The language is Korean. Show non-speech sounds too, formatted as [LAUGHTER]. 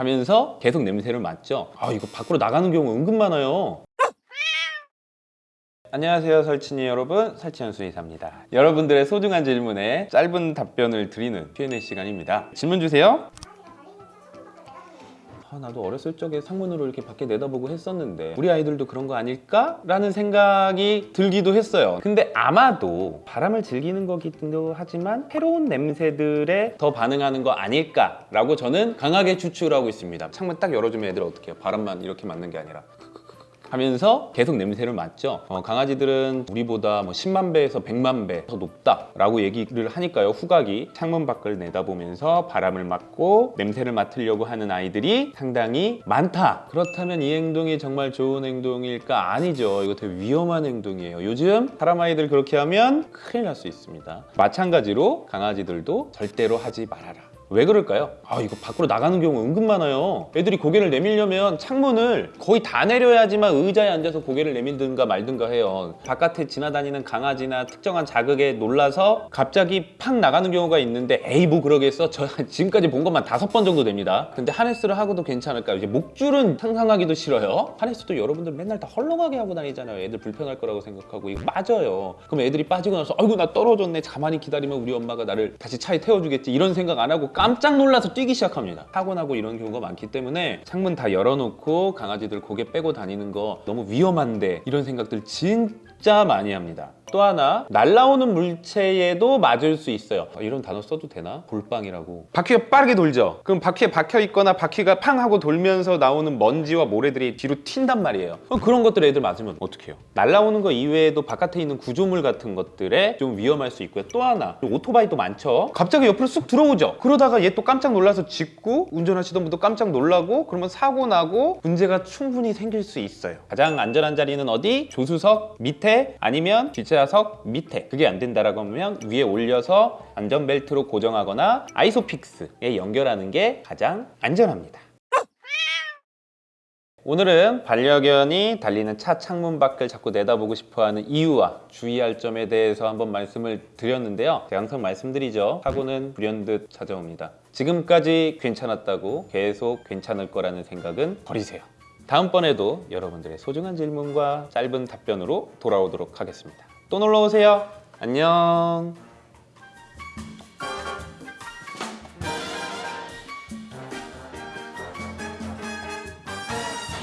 하면서 계속 냄새를 맡죠. 아 이거 밖으로 나가는 경우 은근 많아요. 안녕하세요 설친이 여러분. 설치현 수의사입니다. 여러분들의 소중한 질문에 짧은 답변을 드리는 Q&A 시간입니다. 질문 주세요 아, 나도 어렸을 적에 상문으로 이렇게 밖에 내다보고 했었는데 우리 아이들도 그런 거 아닐까? 라는 생각이 들기도 했어요 근데 아마도 바람을 즐기는 거기도 하지만 새로운 냄새들에 더 반응하는 거 아닐까? 라고 저는 강하게 추측하고 있습니다 창문 딱 열어주면 애들 어떻게 해요? 바람만 이렇게 맞는 게 아니라 하면서 계속 냄새를 맡죠. 어, 강아지들은 우리보다 뭐 10만 배에서 100만 배 더 높다 라고 얘기를 하니까요. 후각이 창문 밖을 내다보면서 바람을 맡고 냄새를 맡으려고 하는 아이들이 상당히 많다. 그렇다면 이 행동이 정말 좋은 행동일까? 아니죠. 이거 되게 위험한 행동이에요. 요즘 사람 아이들 그렇게 하면 큰일 날 수 있습니다. 마찬가지로 강아지들도 절대로 하지 말아라 왜 그럴까요? 아 이거 밖으로 나가는 경우 은근 많아요. 애들이 고개를 내밀려면 창문을 거의 다 내려야지만 의자에 앉아서 고개를 내밀든가 말든가 해요. 바깥에 지나다니는 강아지나 특정한 자극에 놀라서 갑자기 팍 나가는 경우가 있는데 에이 뭐 그러겠어 저 [LAUGHS] 지금까지 본 것만 다섯 번 정도 됩니다. 근데 하네스를 하고도 괜찮을까요? 이제 목줄은 상상하기도 싫어요. 하네스도 여러분들 맨날 다 헐렁하게 하고 다니잖아요. 애들 불편할 거라고 생각하고 이거 맞아요. 그럼 애들이 빠지고 나서 아이고 나 떨어졌네. 가만히 기다리면 우리 엄마가 나를 다시 차에 태워주겠지. 이런 생각 안 하고 깜짝 놀라서 뛰기 시작합니다. 사고 나고 이런 경우가 많기 때문에 창문 다 열어놓고 강아지들 고개 빼고 다니는 거 너무 위험한데 이런 생각들 진짜 많이 합니다 또 하나 날라오는 물체에도 맞을 수 있어요. 아, 이런 단어 써도 되나? 볼빵이라고. 바퀴가 빠르게 돌죠. 그럼 바퀴에 박혀 있거나 바퀴가 팡 하고 돌면서 나오는 먼지와 모래들이 뒤로 튄단 말이에요. 그럼 그런 것들 애들 맞으면 어떡해요? 날라오는 거 이외에도 바깥에 있는 구조물 같은 것들에 좀 위험할 수 있고요. 또 하나 오토바이도 많죠. 갑자기 옆으로 쑥 들어오죠. 그러다가 얘 또 깜짝 놀라서 짚고 운전하시던 분도 깜짝 놀라고 그러면 사고 나고 문제가 충분히 생길 수 있어요. 가장 안전한 자리는 어디? 조수석 밑에? 아니면 뒷 좌석 밑에 그게 안 된다라고 하면 위에 올려서 안전벨트로 고정하거나 아이소픽스에 연결하는 게 가장 안전합니다. 오늘은 반려견이 달리는 차 창문 밖을 자꾸 내다보고 싶어하는 이유와 주의할 점에 대해서 한번 말씀을 드렸는데요. 제가 항상 말씀드리죠. 사고는 불현듯 찾아옵니다. 지금까지 괜찮았다고 계속 괜찮을 거라는 생각은 버리세요 다음번에도 여러분들의 소중한 질문과 짧은 답변으로 돌아오도록 하겠습니다. 또 놀러오세요. 안녕